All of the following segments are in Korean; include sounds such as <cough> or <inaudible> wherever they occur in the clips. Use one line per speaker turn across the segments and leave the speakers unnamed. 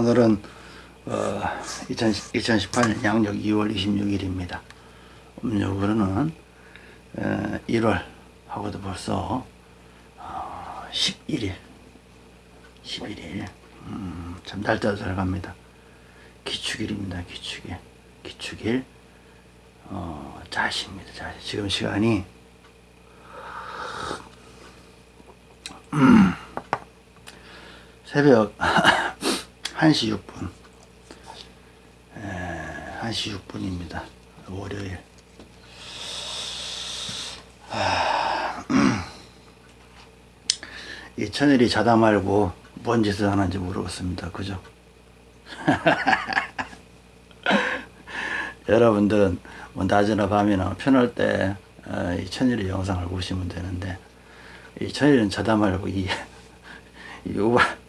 오늘은 어, 2018년 양력 2월 26일입니다. 음력으로는 어, 1월 하고도 벌써 어, 11일 11일 음, 참 날짜도 잘 갑니다. 기축일입니다. 기축일 기축일 어, 자시입니다. 자시 지금 시간이 음, 새벽 <laughs> 1시 6분 에, 1시 6분입니다. 월요일 아, <clears throat> 이 천일이 자다 말고 뭔 짓을 하는지 모르겠습니다. 그죠? <laughs> 여러분들은 뭐 낮이나 밤이나 편할 때이 어, 천일의 영상을 보시면 되는데 이 천일은 자다 말고 이, <laughs> 이 요밤,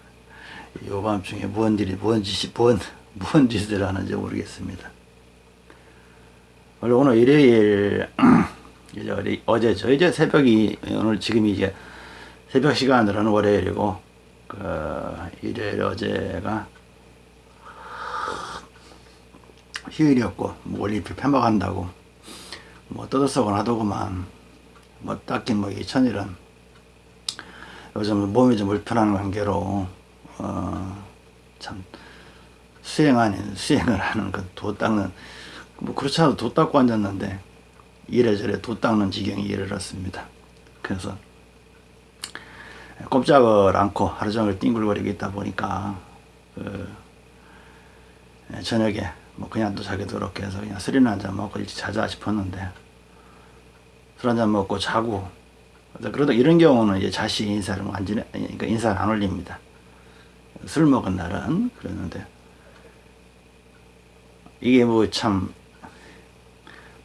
요밤중에 뭔 일이 뭔 짓이 뭔, 뭔 짓을 하는지 모르겠습니다. 오늘 일요일 <clears throat> 이제 어제죠. 이제 새벽이 오늘 지금이 이제 새벽 시간으로는 월요일이고 그 일요일 어제가 휴일이었고 뭐 올림픽 폐막한다고 뭐 떠들썩은 하더구만 뭐 딱히 뭐 이천일은 요즘 몸이 좀 불편한 관계로 어 참 수행 아닌 수행을 하는 그 도 닦는 뭐 그렇지 않아도 도 닦고 앉았는데 이래저래 도 닦는 지경이 이르렀습니다. 그래서 꼼짝을 않고 하루 종일 띵글거리고 있다 보니까 그 저녁에 뭐 그냥 또 자기 더럽게 해서 그냥 술이나 한잔 먹고 일찍 자자 싶었는데 술 한잔 먹고 자고 그러다 이런 경우는 이제 자식 인사를 안 지내 그러니까 인사를 안 올립니다. 술 먹은 날은 그러는데 이게 뭐 참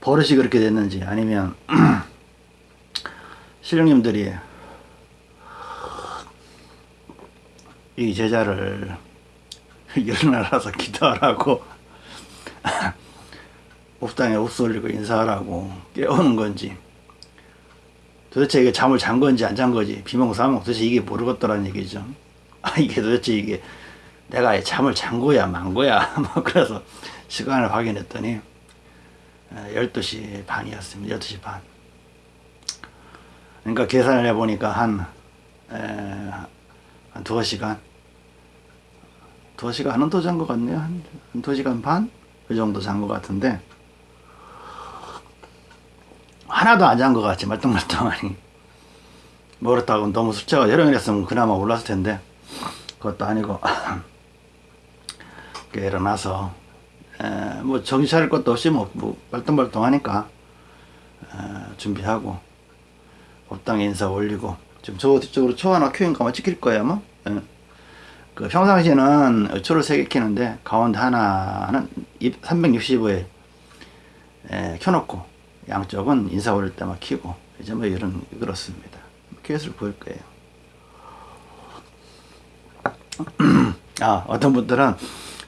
버릇이 그렇게 됐는지 아니면 <clears throat> 신령님들이 이 제자를 <laughs> 일어나라서 기도하라고 옥당에 옥수 올리고 인사하라고 깨우는 건지 도대체 이게 잠을 잔 건지 안 잔 건지 비몽사몽 도대체 이게 모르겠더라는 얘기죠 아 이게 도대체 이게 내가 잠을 잔 거야 만 거야? <laughs> 뭐 그래서 시간을 확인했더니 12시 반이었습니다. 12시 반. 그러니까 계산을 해보니까 한, 에, 한 두어 시간? 두어 시간은 더잔 것 같네요. 한, 한 2시간 반? 그 정도 잔 것 같은데 하나도 안 잔 것 같지 말똥말똥하니. 뭐 그렇다고 너무 숫자가 여러 명이었으면 그나마 올랐을 텐데 그것도 아니고 <clears throat> 일어나서 에, 뭐 차릴 것도 없이 뭐, 뭐 말똥말똥하니까 준비하고 법당에 인사 올리고 지금 저 뒤쪽으로 초 하나 큐인가 뭐 찍힐 거야 뭐 에. 그 평상시에는 초를 3개 키는데 가운데 하나는 365에 에, 켜놓고 양쪽은 인사 올릴 때만 키고 이제 뭐 이런 그렇습니다. 큐엣을 보일 거예요. <clears throat> 아 어떤 분들은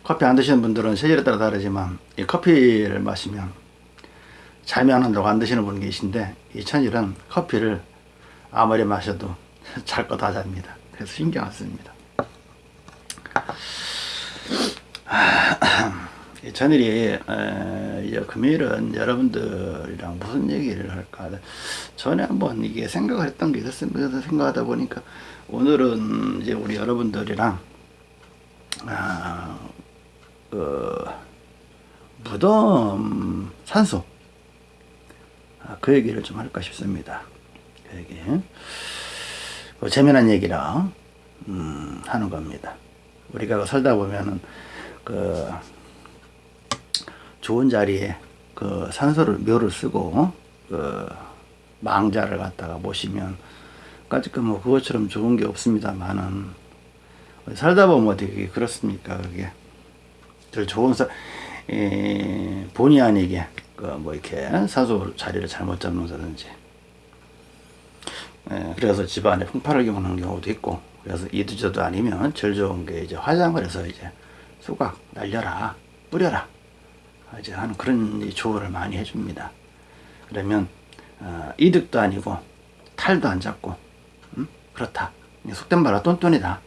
커피 안 드시는 분들은 체질에 따라 다르지만 이 커피를 마시면 잠이 안 온다고 안 드시는 분 계신데 이 천일은 커피를 아무리 마셔도 <laughs> 잘 거 다 잡니다. 그래서 신경 안 씁니다. <clears throat> <clears throat> 전일이 이제 금요일은 여러분들이랑 무슨 얘기를 할까? 전에 한번 이게 생각을 했던 게 있었습니다 생각하다 보니까 오늘은 이제 우리 여러분들이랑 아, 그 무덤 산소 아, 그 얘기를 좀 할까 싶습니다. 그 얘기. 그 재미난 얘기라 음, 하는 겁니다. 우리가 살다 보면은 그 좋은 자리에 그 산소를 묘를 쓰고 그 망자를 갖다가 모시면 까짓 뭐 그것처럼 좋은 게 없습니다만은 살다 보면 어떻게 그렇습니까 그게? 저 좋은 사 에, 본의 아니게 그 뭐 이렇게 산소 자리를 잘못 잡는다든지. 에, 그래서 집안에 풍파를 오는 경우도 있고 그래서 이두저도 아니면 제일 좋은 게 이제 화장을 해서 이제 수박 날려라 뿌려라 이제 하는 그런 조언을 많이 해줍니다. 그러면 어, 이득도 아니고 탈도 안 잡고 음? 그렇다. 속된 말로 똔똔이다.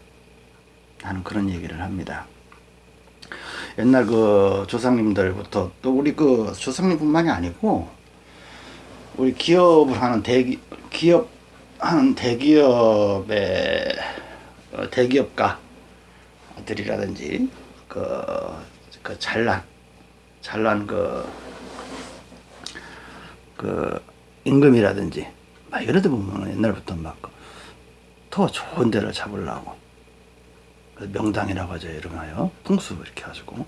하는 그런 얘기를 합니다. 옛날 그 조상님들부터 또 우리 그 조상님뿐만이 아니고 우리 기업을 하는 대기 기업 하는 대기업의 어, 대기업가들이라든지 그, 그 잘난 잘난 그, 그 임금이라든지 막데 보면 옛날부터 막 더 좋은 데를 잡으려고. 그 명당이라고 하죠 이름하여. 풍수 이렇게 가지고.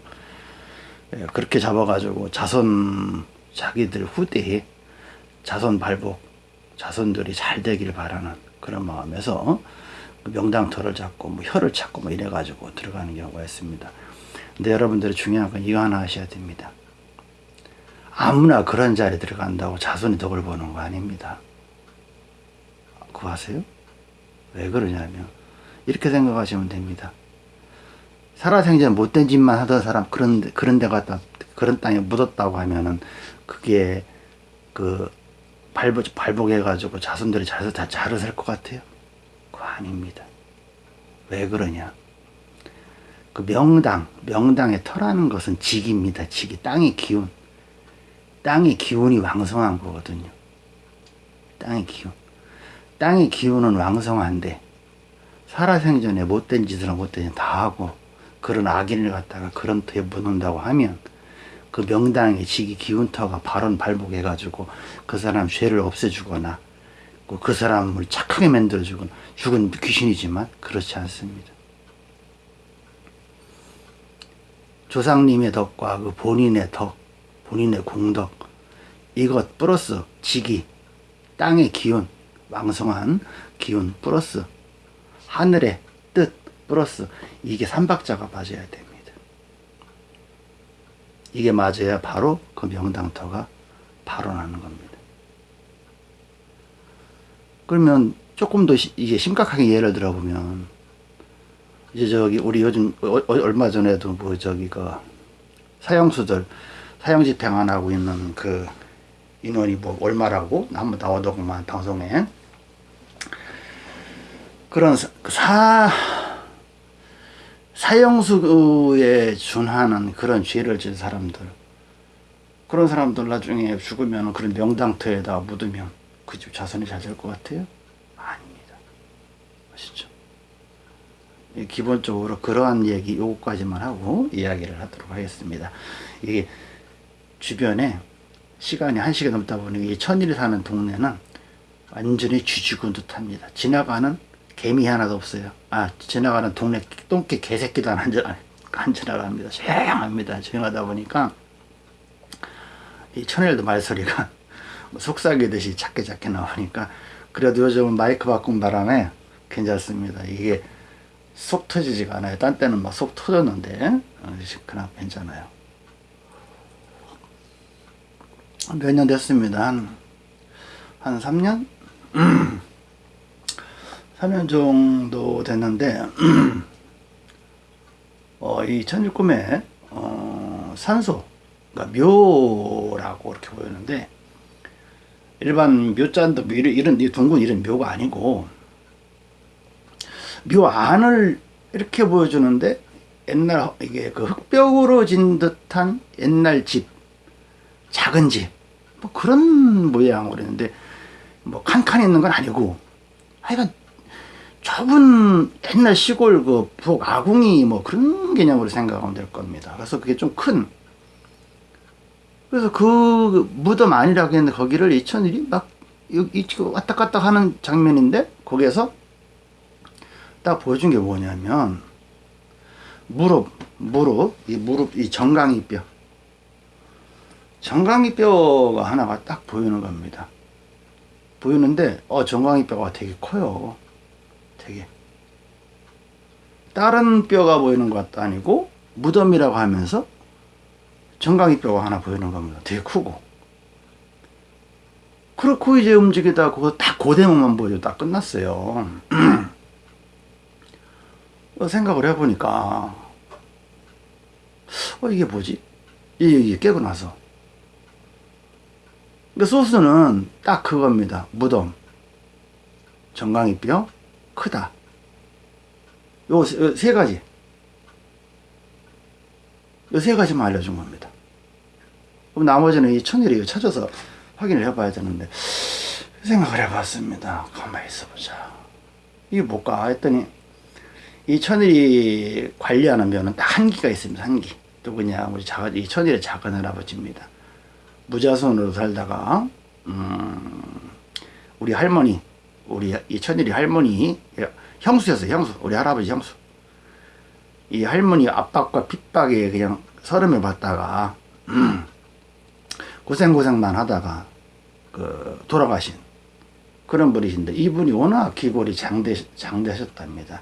예, 그렇게 잡아가지고 자손 자기들 후대에 자손 발복 자손들이 잘 되길 바라는 그런 마음에서 그 명당터를 잡고 뭐 혀를 찾고 뭐 이래가지고 들어가는 경우가 있습니다. 근데 여러분들이 중요한 건 이거 하나 하셔야 됩니다. 아무나 그런 자리에 들어간다고 자손이 덕을 보는 거 아닙니다. 그거 아세요? 왜 그러냐면 이렇게 생각하시면 됩니다. 살아생전 못된 짓만 하던 사람 그런 데, 그런 데 갔다 그런 땅에 묻었다고 하면은 그게 그 발복 발복해 가지고 자손들이 잘서 다 잘을 살것 같아요. 그거 아닙니다. 왜 그러냐? 그 명당 명당에 터라는 것은 직입니다. 직이 땅의 기운. 땅의 기운이 왕성한 거거든요. 땅의 기운. 땅의 기운은 왕성한데 살아생전에 못된 짓을 못된 짓다 하고 그런 악인을 갖다가 그런 터에 묻는다고 하면 그 명당의 지기 기운터가 발언 발복해 가지고 그 사람 죄를 없애주거나 그 사람을 착하게 만들어주거나 죽은 귀신이지만 그렇지 않습니다. 조상님의 덕과 그 본인의 덕, 본인의 공덕 이것 플러스 지기, 땅의 기운, 왕성한 기운 플러스 하늘의 뜻 플러스 이게 삼박자가 맞아야 됩니다. 이게 맞아야 바로 그 명당터가 발언하는 겁니다. 그러면 조금 더 이게 심각하게 예를 들어보면 이제 저기 우리 요즘 어, 어, 얼마 전에도 뭐 저기 그 사형수들 사형 집행안 하고 있는 그 인원이 뭐 얼마라고 한번 나오더구만 방송에 그런 그사 사형수에 준하는 그런 죄를 진 사람들 그런 사람들 나중에 죽으면 그런 명당터에다 묻으면 그 집 자손이 잘 될 것 같아요? 아닙니다. 아시죠? 기본적으로 그러한 얘기 요거까지만 하고 이야기를 하도록 하겠습니다. 이게 주변에 시간이 한 시간 넘다 보니 이 천일이 사는 동네는 완전히 쥐죽은 듯합니다. 지나가는 개미 하나도 없어요. 아 지나가는 동네 똥개 개새끼도 안, 안 지나갑니다. 조용합니다. 조용하다 보니까 이 천일도 말소리가 뭐 <laughs> 속삭이듯이 작게 작게 나오니까 그래도 요즘은 마이크 바꾼 바람에 괜찮습니다. 이게 속 터지지가 않아요. 딴 때는 막 속 터졌는데 어, 그냥 괜찮아요. 몇 년 됐습니다. 한, 한 3년? 3년 <clears throat> 정도 됐는데 <clears throat> 어, 이 천일꿈에 어, 산소 그러니까 묘라고 이렇게 보이는데 일반 뭐 이런, 이런 둥근 이런 묘가 아니고 묘 안을 이렇게 보여주는데 옛날 이게 그 흙벽으로 진 듯한 옛날 집 작은 집 뭐 그런 모양으로 했는데 뭐 칸칸 있는 건 아니고 하여간 좁은 옛날 시골 그 부엌 아궁이 뭐 그런 개념으로 생각하면 될 겁니다. 그래서 그게 좀 큰. 그래서 그 무덤 아니라고 했는데 거기를 이천일이 막 왔다 갔다 하는 장면인데 거기에서 딱 보여준 게 뭐냐면 무릎, 무릎, 이 무릎, 이 정강이뼈. 정강이뼈가 하나가 딱 보이는 겁니다. 보이는데, 어, 정강이뼈가 되게 커요. 되게 다른 뼈가 보이는 것도 아니고 무덤이라고 하면서 정강이 뼈가 하나 보이는 겁니다. 되게 크고 그렇고 이제 움직이다 그거 딱 고대목만 보여줘 딱 끝났어요. <clears throat> 어, 생각을 해보니까 어 이게 뭐지? 이게, 이게 깨고 나서 그 소스는 딱 그겁니다. 무덤 정강이 뼈 크다. 요 세 가지. 이세 가지만 알려준 겁니다. 그럼 나머지는 이 천일이 찾아서 확인을 해봐야 되는데 생각을 해봤습니다. 가만히 있어보자. 이게 뭘까 했더니 이 천일이 관리하는 면은 딱 한기가 있습니다. 한기. 누구냐? 우리 자, 이 천일의 작은 할아버지입니다. 무자손으로 살다가 음, 우리 할머니, 우리 이 천일이 할머니 형수였어요. 형수. 우리 할아버지 형수. 이 할머니 압박과 핍박에 그냥 서름을 받다가 음, 고생고생만 하다가 그 돌아가신 그런 분이신데 이분이 워낙 기골이 장대, 장대하셨답니다.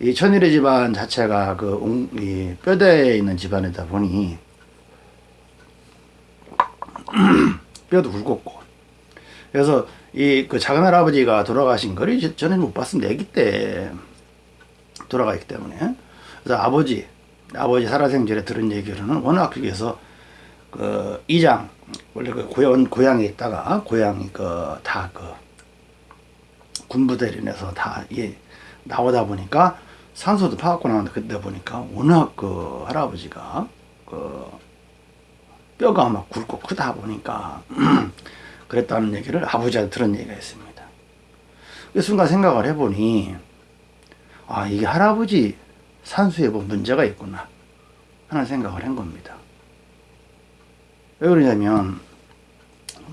이 천일의 집안 자체가 그 웅, 이 뼈대에 있는 집안이다 보니 <clears throat> 뼈도 굵었고 그래서 이 그 작은 할아버지가 돌아가신 거를 저는 못 봤습니다. 아기 때 돌아가기 때문에 그래서 아버지 아버지 살아생전에 들은 얘기로는 워낙 그게서 그 이장 원래 그 고향 고향에 있다가 고향이 그 다그 군부대를 내서 다 예, 나오다 보니까 산소도 파갖고 나왔는데 그때 보니까 워낙 그 할아버지가 그 뼈가 막 굵고 크다 보니까 <clears throat> 그랬다는 얘기를 아버지한테 들은 얘기가 있습니다. 그 순간 생각을 해보니 아 이게 할아버지 산수에 뭐 문제가 있구나 하는 생각을 한 겁니다. 왜 그러냐면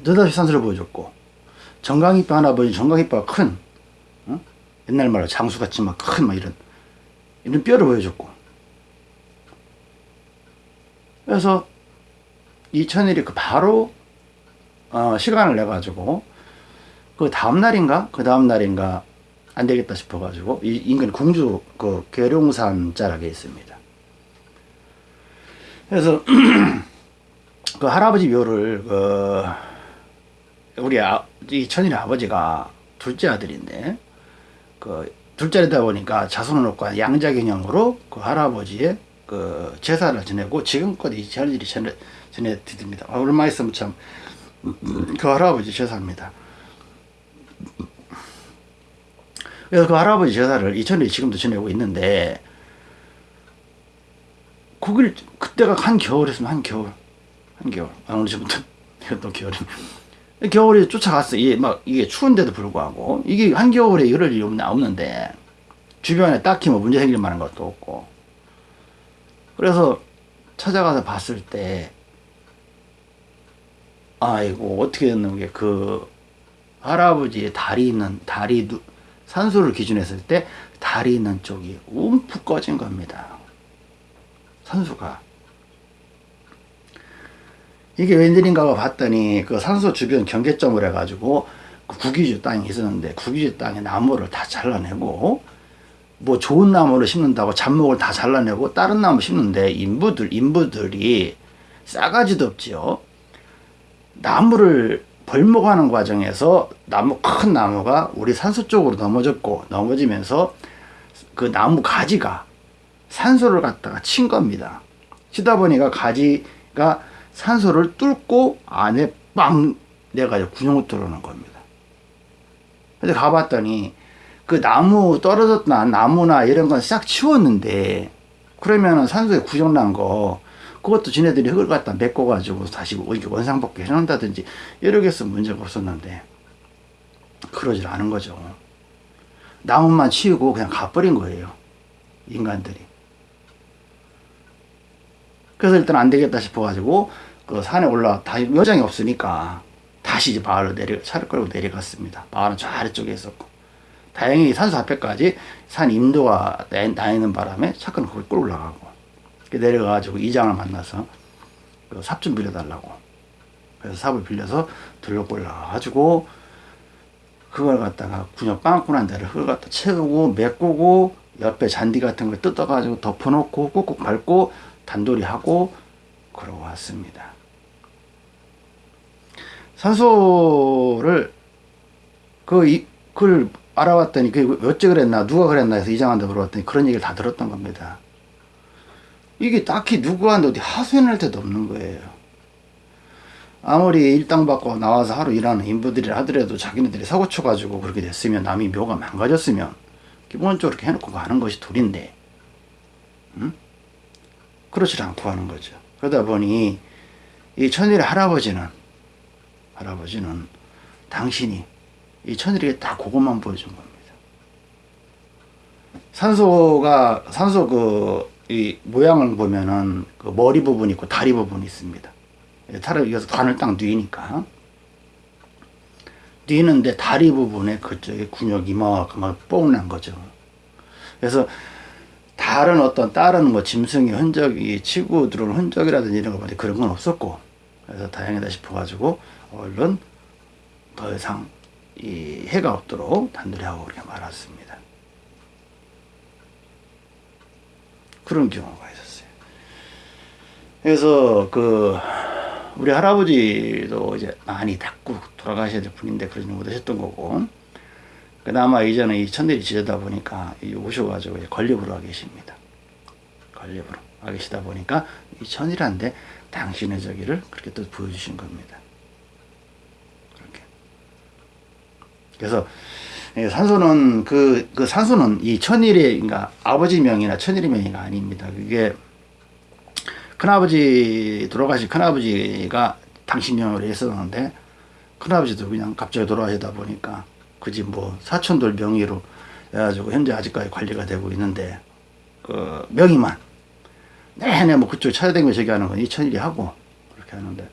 느닷없이 산수를 보여줬고 정강이빠 할아버지 정강이빠가 큰 어? 옛날 말로 장수같이 막 큰 막 이런 이런 뼈를 보여줬고 그래서 이천일이 그 바로 어, 시간을 내 가지고 그 다음 날인가 그 다음 날인가 안 되겠다 싶어 가지고 이 인근 궁주 그 계룡산 자락에 있습니다. 그래서 <clears throat> 그 할아버지 묘를 그 우리 아, 이 천일의 아버지가 둘째 아들인데 그 둘째다 보니까 자손을 놓고 양자 개념으로 그 할아버지의 그 제사를 지내고 지금껏 이 천일이 전해 전해 드립니다. 아, 얼마 있으면 참 그 할아버지 제사입니다. 그래서 그 할아버지 제사를 이천일이 지금도 지내고 있는데 거길 그때가 한 겨울이었으면 한 겨울 한 겨울. 아, 오늘 지금부터 <laughs> 이것도 겨울이. 겨울에 쫓아갔어. 이게 막 이게 추운데도 불구하고 이게 한겨울에 이럴 일이 없는데 주변에 딱히 뭐 문제 생길 만한 것도 없고. 그래서 찾아가서 봤을 때 아이고 어떻게 됐는 게 그 할아버지의 다리 있는 다리 산소를 기준했을 때 다리 있는 쪽이 움푹 꺼진 겁니다. 산소가 이게 웬일인가 봤더니 그 산소 주변 경계점을 해가지고 그 구기주 땅이 있었는데 구기주 땅에 나무를 다 잘라내고 뭐 좋은 나무를 심는다고 잡목을 다 잘라내고 다른 나무 심는데 인부들 인부들이 싸가지도 없지요. 나무를 벌목하는 과정에서 나무 큰 나무가 우리 산소 쪽으로 넘어졌고 넘어지면서 그 나무 가지가 산소를 갖다가 친 겁니다. 치다 보니까 가지가 산소를 뚫고 안에 빵 내가지고 군용을 뚫어놓은 겁니다. 근데 가봤더니 그 나무 떨어졌나 나무나 이런 건 싹 치웠는데 그러면은 산소에 구정난 거 그것도 지네들이 흙을 갖다 메꿔 가지고 다시 이렇게 원상복귀 해놓는다든지 여러 개 있으면 문제가 없었는데 그러질 않은 거죠. 나무만 치우고 그냥 가버린 거예요. 인간들이. 그래서 일단 안 되겠다 싶어가지고 그 산에 올라 다 여장이 없으니까 다시 이제 마을로 내려 차를 끌고 내려갔습니다. 마을은 저 아래쪽에 있었고. 다행히 산수 앞에까지 산 임도가 나 있는 바람에 차는 거기 끌고 올라가고. 내려가가지고 이장을 만나서 그 삽 좀 빌려달라고. 그래서 삽을 빌려서 들고 올라가가지고 그걸 갖다가 군역 빵꾸난 데를 흙을 갖다 채우고 메꾸고 옆에 잔디 같은 걸 뜯어가지고 덮어놓고 꾹꾹 밟고 단돌이 하고 그러고 왔습니다. 산소를 그 이, 그걸 알아봤더니 그 어째 그랬나 누가 그랬나 해서 이장한테 물어봤더니 그런 얘기를 다 들었던 겁니다. 이게 딱히 누구한테 어디 하소연할 데도 없는 거예요. 아무리 일당 받고 나와서 하루 일하는 인부들이 하더라도 자기네들이 사고 쳐가지고 그렇게 됐으면 남이 묘가 망가졌으면 기본적으로 이렇게 해놓고 가는 것이 도리인데 응? 그렇지 않고 하는 거죠. 그러다 보니 이 천일의 할아버지는 할아버지는 당신이 이 천일에게 딱 그것만 보여준 겁니다. 산소가 산소 그 이 모양을 보면은 그 머리 부분 있고 다리 부분이 있습니다. 차라리 이어서 관을 딱 뉘니까 뉘는데 다리 부분에 그쪽에 근육이 이만큼 뽕난 거죠. 그래서 다른 어떤 다른 뭐 짐승의 흔적이 치고 들어온 흔적이라든지 이런 거 보니 그런 건 없었고 그래서 다행이다 싶어 가지고 얼른 더 이상 이 해가 없도록 단둘이 하고 그렇게 말았습니다. 그런 경우가 있었어요. 그래서 그 우리 할아버지도 이제 많이 닦고 돌아가셔야 될 분인데 그러지 못하셨던 거고 그나마 이제는 이 천일이 지르다 보니까 이 오셔가지고 건립으로 와 계십니다. 건립으로 와 계시다 보니까 이 천이란데 당신의 저기를 그렇게 또 보여주신 겁니다. 그렇게. 그래서 예, 산소는 그, 그 산소는 이 천일의 그러니까 아버지 명이나 천일의 명이가 아닙니다. 그게 큰아버지 돌아가신 큰아버지가 당신 명으로 했었는데 큰아버지도 그냥 갑자기 돌아가시다 보니까 그지 뭐 사촌들 명의로 해가지고 현재 아직까지 관리가 되고 있는데 그 명의만 내내 뭐 그쪽 찾아다니며 저기 하는 건 이천일이 하고 그렇게 하는데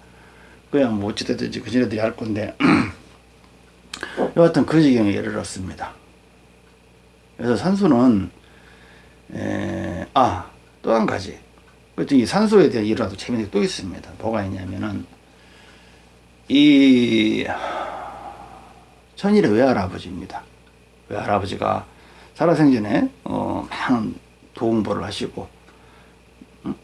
그냥 뭐 어찌됐든지 그지네들이 할 건데 <clears throat> 여하튼 그 지경에 이르렀습니다. 그래서 산소는 아 또 한 가지 그랬더니 산소에 대한 일화도 재미있는 게 또 있습니다. 뭐가 있냐면은 이 천일의 외할아버지입니다. 외할아버지가 살아생전에 어, 많은 도움보를 하시고 음,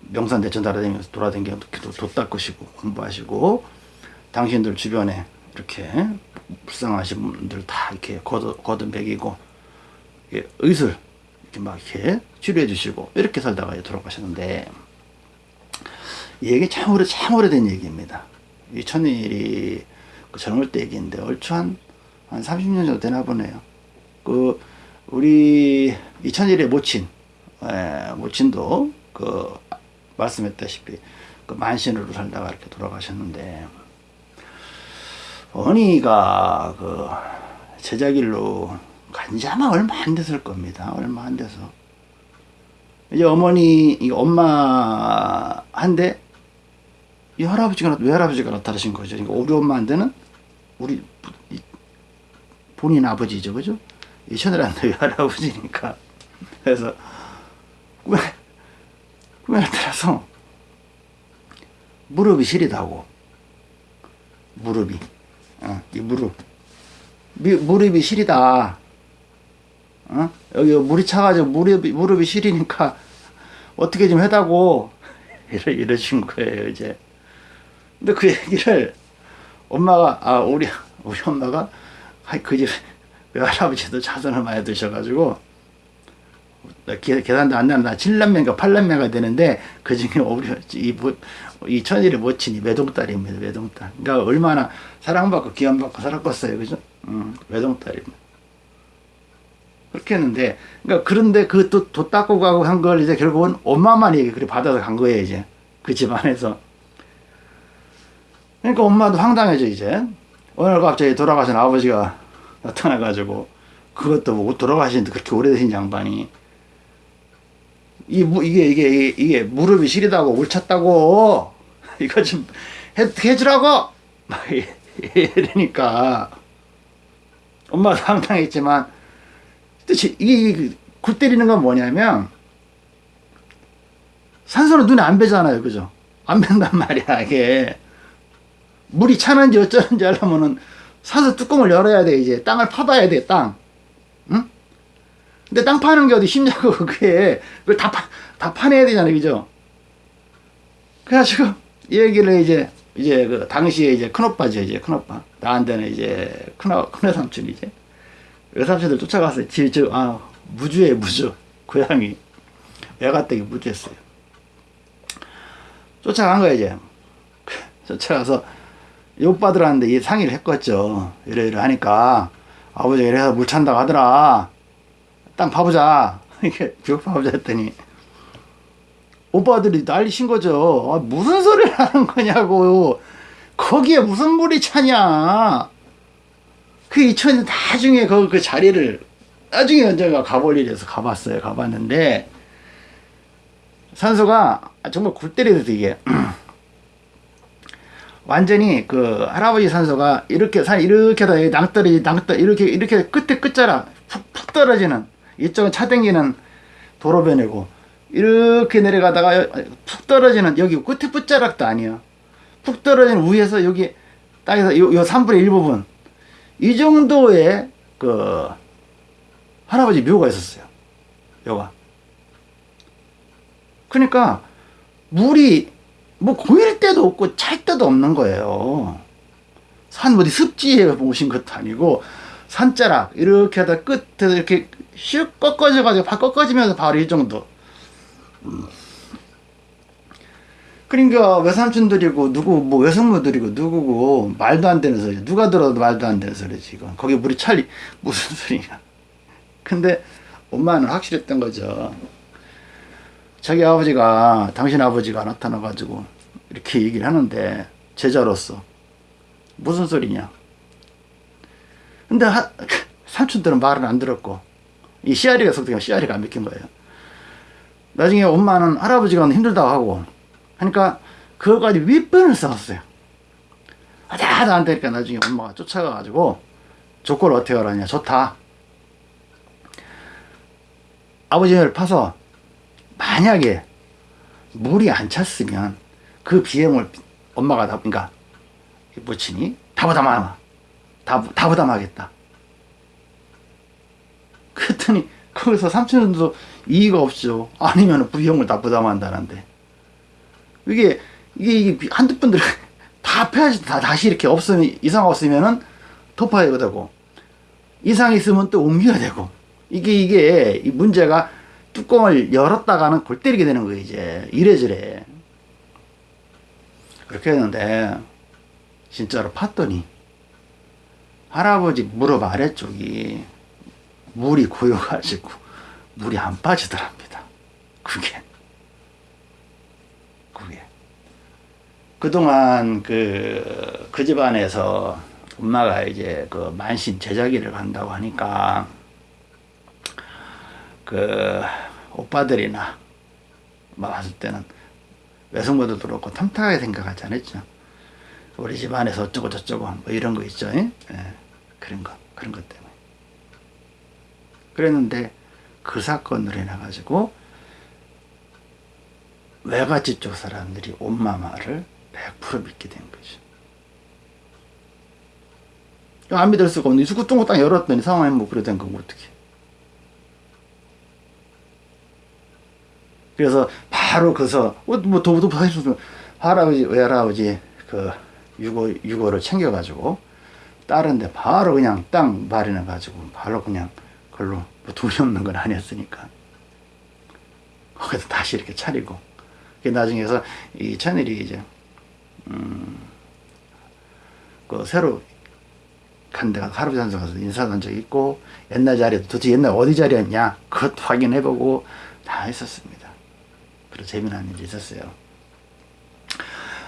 명산 대천 돌아다니면서 돌아다니면서 도 닦으시고 공부하시고 당신들 주변에 이렇게 불쌍하신 분들 다 이렇게 거듭, 거듭먹이고 의술 이렇게 막 이렇게 치료해 주시고 이렇게 살다가 돌아가셨는데 이 얘기 참 오래 참 오래된 얘기입니다. 이 천일이 그 젊을 때 얘기인데 얼추 한, 한 30년 정도 되나 보네요. 그 우리 이천일의 모친 에, 모친도 그 말씀했다시피 그 만신으로 살다가 이렇게 돌아가셨는데 어머니가 그 제자길로 간지 아마 얼마 안 됐을 겁니다. 얼마 안 돼서 이제 어머니 엄마 한데 이 할아버지가 외할아버지가 나타나신 거죠. 그러니까 우리 엄마한테는 우리 본인 아버지죠, 그죠? 이 천일한테 외할아버지니까. <laughs> 그래서 꿈에 꿈에 나타나서 무릎이 시리다고. 무릎이. 어, 이 무릎. 미, 무릎이 시리다. 어? 여기 물이 차가지고 무릎이 무릎이 시리니까 <laughs> 어떻게 좀 해다고. <laughs> 이러 이러신 거예요 이제. 근데 그 얘기를 엄마가 아 우리 <laughs> 우리 엄마가 그 집 외할아버지도 <laughs> 자손을 많이 두셔가지고 계산도 안 나나 7남매인가 8남매가 되는데 그 중에 <laughs> 우리 이, 이 천일의 모친이 외동딸입니다 외동딸. 그러니까 얼마나 사랑받고 기원받고 살았겠어요 그죠? 음, 외동딸입니다. 그렇게 했는데 그러니까 그런데 그또도 닦고 가고 한 걸 이제 결국은 엄마만 얘기 그렇게 받아서 간 거예요 이제. 그 집안에서 그러니까 엄마도 황당해져 이제 오늘 갑자기 돌아가신 아버지가 나타나가지고 그것도 뭐 돌아가시는데 그렇게 오래되신 양반이 이, 이게, 이게, 이게, 무릎이 시리다고, 울 찼다고, <laughs> 이거 좀 해, 해주라고! <laughs> 막 이러니까, 엄마도 황당했지만, 뜻이, 이게, 굴 때리는 건 뭐냐면, 산소는 눈에 안 배잖아요. 그죠? 안 <laughs> 밴단 말이야, 이게. 물이 차는지 어쩌는지 하려면은 사서 뚜껑을 열어야 돼 이제 땅을 파봐야 돼 땅. 응? 근데 땅 파는 게 어디 쉽냐고 <laughs> 그게 그걸 다, 파, 다 파내야 되잖아 그죠? 그래가지고 이 얘기를 이제 이제 그 당시에 이제 큰오빠죠 이제 큰오빠 나한테는 이제 큰어 큰외삼촌 이제 외삼촌들 쫓아가서 지저 아 무주에 무주 고양이 애가댁이 무주했어요. 쫓아간 거야 이제 쫓아가서 오빠들한테 이 상의를 했겠죠. 이래 이래 하니까 아버지가 이래서 물 찬다고 하더라. 땅 파보자. <laughs> 이렇게 쭉 파보자 했더니 오빠들이 난리 신 거죠. 아, 무슨 소리를 하는 거냐고. 거기에 무슨 물이 차냐. 그 이천이 나중에 그, 그 자리를 나중에 언젠가 가볼 일이 서 가봤어요. 가봤는데 산소가 정말 골 때리듯 이게 <clears throat> 완전히 그 할아버지 산소가 이렇게 산 이렇게 다 낭떠러지 낭떠 이렇게 이렇게 끝에 끝자락 푹, 푹 떨어지는 이쪽은 차 댕기는 도로변이고 이렇게 내려가다가 푹 떨어지는 여기 끝에 끝자락도 아니야. 푹 떨어지는 위에서 여기 땅에서 요, 요 3분의 1 부분. 이 정도의 그 할아버지 묘가 있었어요. 요가. 그러니까 물이 뭐 고일 때도 없고 찰 때도 없는 거예요. 산 어디 습지에 오신 것도 아니고 산자락 이렇게 하다 끝에서 이렇게 슉 꺾어져 가지고 바 꺾어지면서 바로 이 정도. 그러니까 외삼촌들이고 누구 뭐 외숙모들이고 누구고 말도 안 되는 소리 누가 들어도 말도 안 되는 소리 지금 거기 물이 찰리 무슨 소리냐 근데 엄마는 확실했던 거죠 자기 아버지가 당신 아버지가 나타나 가지고 이렇게 얘기를 하는데 제자로서. 무슨 소리냐? 근데 하, 삼촌들은 말을 안 들었고 이 씨알이가 속되면 씨알이가 안 믿긴 거예요. 나중에 엄마는 할아버지가 힘들다고 하고 하니까 그거까지 윗변을 쌓았어요. 하다 하다 안 되니까 나중에 엄마가 쫓아가가지고 조건을 어떻게 하라냐. 좋다. 아버지를 파서 만약에 물이 안 찼으면 그 비용을 엄마가 다 그러니까 부친이 다 부담하마 다, 다 부담하겠다. 그랬더니 거기서 삼촌도 이의가 없죠. 아니면 비용을 다 부담한다는데. 이게 이게, 이게 한두 분들 <laughs> 다 패야지 다 다시 이렇게 없으면 이상 없으면은 토파해야 되고 이상 있으면 또 옮겨야 되고. 이게 이게 이 문제가 뚜껑을 열었다가는 골 때리게 되는 거예요 이제. 이래저래 그렇게 했는데 진짜로 팠더니 할아버지 무릎 아래쪽이. 물이 고여가지고 물이 안 빠지더랍니다. 그게. 그게. 그동안 그, 그 집안에서 엄마가 이제 그 만신 제자기를 간다고 하니까 그 오빠들이나 막 봤을 때는 외숙모들도 그렇고 탐탁하게 생각하지 않았죠. 우리 집안에서 어쩌고 저쩌고 뭐 이런 거 있죠. 예? 그런 거 그런 것 때문에 그랬는데 그 사건으로 인해 가지고 외갓집 쪽 사람들이 엄마 말을 100% 믿게 된 거죠. 안 믿을 수가 없는 수구 뚱고 딱 열었더니 상황이 뭐 그래 된 거고 어떻게 그래서 바로 그서 뭐 도부도 하시면 할아버지 외할아버지 그 유고 유고를 챙겨 가지고 다른데 바로 그냥 땅 마련해 가지고 바로 그냥 그걸로 뭐 돈이 없는 건 아니었으니까. 거기서 다시 이렇게 차리고. 그 나중에서 이 천일이 이제 음그 새로 간 데가 할아버지 산소 가서 인사한 적 있고 옛날 자리도 도대체 옛날 어디 자리였냐? 그것도 확인해보고 다 했었습니다. 그런 재미난 일이 있었어요.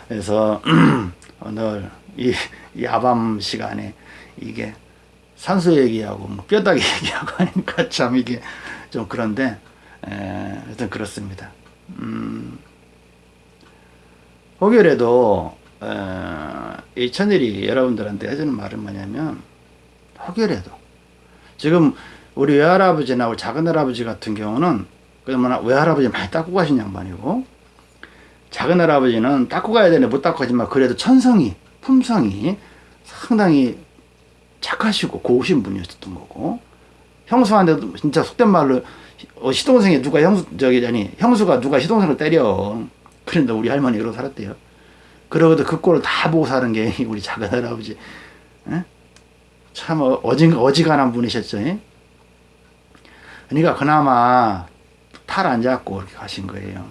그래서 <clears throat> 오늘 이 야밤 시간에 이게 산소 얘기하고 뭐 뼈다귀 <laughs> 얘기하고 하니까 참 이게 좀 그런데 에, 하여튼 그렇습니다. 음, 혹여라도 에, 이 천일이 여러분들한테 해주는 말은 뭐냐면 혹여라도 지금 우리 외할아버지나 우리 작은할아버지 같은 경우는 그러면 외할아버지 많이 닦고 가신 양반이고 작은 할아버지는 닦고 가야 되는데 못 닦고 가지만 그래도 천성이 품성이 상당히 착하시고 고우신 분이었던 거고 형수한테도 진짜 속된 말로 어, 시동생이 누가 형수 저기 아니 형수가 누가 시동생을 때려 그런데 우리 할머니 그러고 살았대요 그러고도 그 꼴을 다 보고 사는 게 <laughs> 우리 작은 할아버지 에? 참 어지, 어지간한 분이셨죠 에? 그러니까 그나마 탈안 잡고 이렇게 가신 거예요.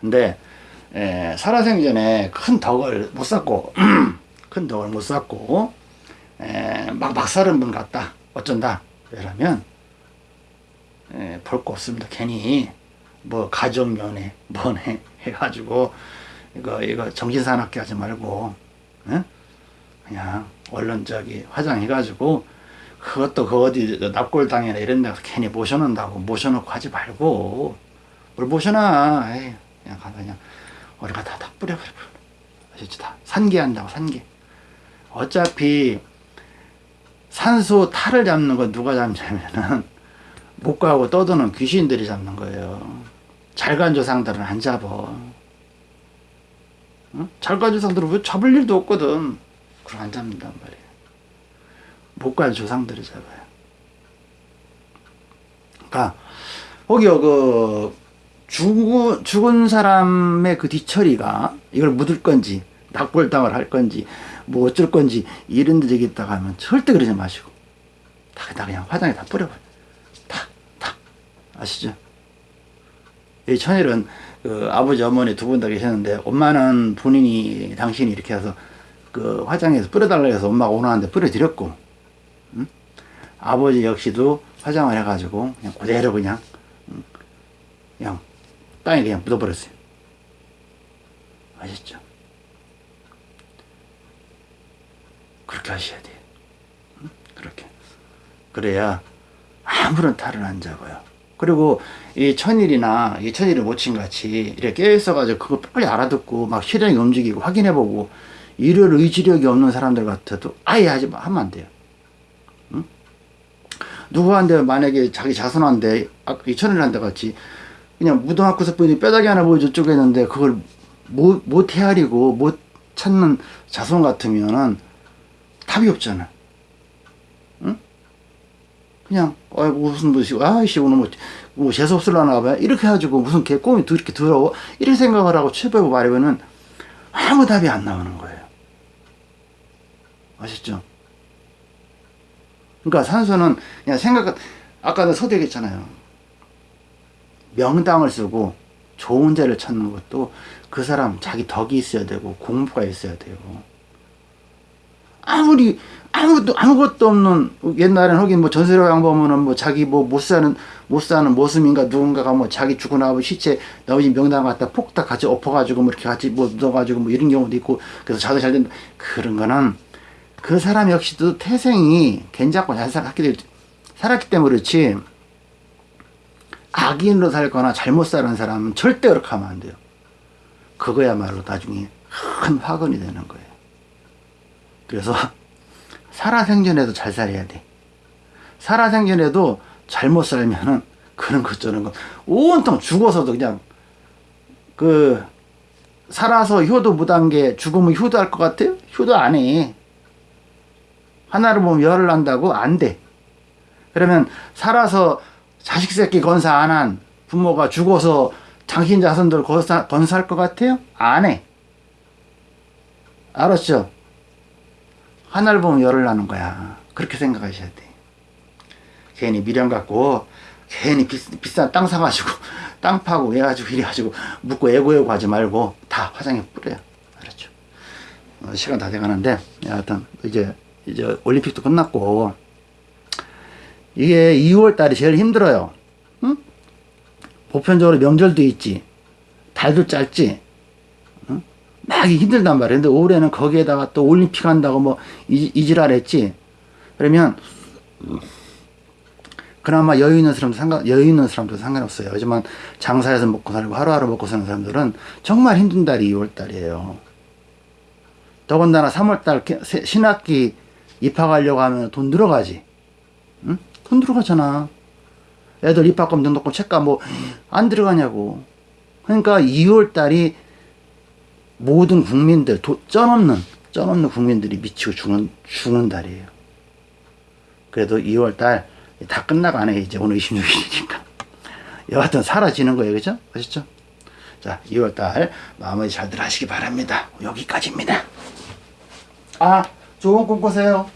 근데 에, 살아생전에 큰 덕을 못 쌓고 <clears throat> 큰 덕을 못 쌓고 에, 막, 막 사는 분 같다. 어쩐다. 왜냐면 볼 거 없습니다. 괜히 뭐 가정연애 뭐네 <laughs> 해가지고 이거 이거 정신사납게 하지 말고 예? 그냥 얼른 저기 화장해가지고 그것도 그 어디 납골당이나 이런 데서 괜히 모셔놓는다고 모셔놓고 하지 말고 뭘 모셔놔. 에이, 그냥 가서 그냥 우리가 다, 다 뿌려버려 아시죠? 다 산계한다고 산계 어차피 산소 탈을 잡는 건 누가 잡냐면은 못 가고 떠드는 귀신들이 잡는 거예요. 잘간 조상들은 안 잡어. 응? 잘간 조상들은 왜 잡을 일도 없거든. 그럼 안 잡는단 말이에요 못간 조상들이 잡아요. 그러니까 거기요 그 죽은, 죽은 사람의 그 뒤처리가 이걸 묻을 건지 낙골당을 할 건지 뭐 어쩔 건지 이런 데 저기 있다가 하면 절대 그러지 마시고 다, 다 그냥 화장에 다 뿌려버려 다, 다. 아시죠? 이 천일은 그 아버지 어머니 두 분 다 계셨는데 엄마는 본인이 당신이 이렇게 해서 그 화장해서 뿌려달라고 해서 엄마가 원하는데 뿌려드렸고 응? 아버지 역시도 화장을 해가지고 그냥 그대로 그냥 응? 그냥 땅에 그냥 묻어버렸어요 아셨죠? 그렇게 하셔야 돼요 응? 그렇게 그래야 아무런 탈을 안 잡아요 그리고 이 천일이나 이 천일의 모친같이 이렇게 깨어있어가지고 그거 빨리 알아듣고 막 실행이 움직이고 확인해보고 일을 의지력이 없는 사람들 같아도 아예 하지 마, 하면 안 돼요. 응? 누구한테 만약에 자기 자손한테 아까 이 천일한테 같이 그냥 무등학교에서 보니 뼈다귀 하나 보여 저쪽에 있는데 그걸 못, 못 헤아리고 못 찾는 자손 같으면은 답이 없잖아. 응? 그냥 어 무슨 무슨 아이씨 오늘 뭐, 뭐 재수 없을라나 봐요 이렇게 해가지고 무슨 개 꿈이 이렇게 들어오 이런 생각을 하고 취업해고 말하면은 아무 답이 안 나오는 거예요 아셨죠? 그러니까 산소는 그냥 생각 아까도 서대했잖아요. 명당을 쓰고 좋은 자를 찾는 것도 그 사람 자기 덕이 있어야 되고 공부가 있어야 돼요. 아무리 아무것도 아무것도 없는 옛날에는 하긴 뭐 전세령 보면은 뭐 자기 뭐 못 사는 못 사는 모습인가 누군가가 뭐 자기 죽고 나면 시체 나머지 명당 갖다 폭다 같이 엎어가지고 뭐 이렇게 같이 뭐 묻어가지고 뭐 이런 경우도 있고 그래서 자도 잘 된다. 그런 거는 그 사람 역시도 태생이 괜찮고 잘 살았기, 살았기 때문에 그렇지 악인으로 살거나 잘못 사는 사람은 절대 그렇게 하면 안 돼요 그거야말로 나중에 큰 화근이 되는 거예요 그래서 살아생전에도 잘 살아야 돼. 살아생전에도 잘못 살면은 그런 것 저런 거 온통 죽어서도 그냥 그 살아서 효도 게 죽으면 효도할 것 같아요? 효도 안 해. 하나를 보면 열을 난다고? 안 돼. 그러면 살아서 자식 새끼 건사 안 한 부모가 죽어서 당신 자손들 건사, 건사할 것 같아요? 안 해. 알았죠? 하나를 보면 열을 나는 거야. 그렇게 생각하셔야 돼. 괜히 미련 갖고 괜히 비, 비싼 땅 사가지고 <laughs> 땅 파고 해가지고 이래가지고 묻고 애고애고 하지 말고 다 화장에 뿌려요. 알았죠? 어, 시간 다 돼가는데 여하튼 이제 이제 올림픽도 끝났고 이게 2월 달이 제일 힘들어요. 응? 보편적으로 명절도 있지. 달도 짧지. 막 힘들단 말이에요. 근데 올해는 거기에다가 또 올림픽 한다고 뭐 이, 이지랄 했지. 그러면 그나마 여유 있는 사람도 상관, 여유 있는 사람도 상관없어요. 하지만 장사해서 먹고 살고 하루하루 먹고 사는 사람들은 정말 힘든 달이 2월 달이에요. 더군다나 3월 달 신학기 입학하려고 하면 돈 들어가지. 응? 돈 들어가잖아. 애들 입학금 등록금 책값 뭐 안 들어가냐고. 그러니까 2월 달이 모든 국민들 도, 쩐없는 쩐없는 국민들이 미치고 죽는 죽는 달이에요. 그래도 2월달 다 끝나가네 이제 오늘 26일이니까 <laughs> 여하튼 사라지는 거예요 그죠 아셨죠 자 2월달 마무리 잘들 하시기 바랍니다 여기까지입니다 아 좋은 꿈 꾸세요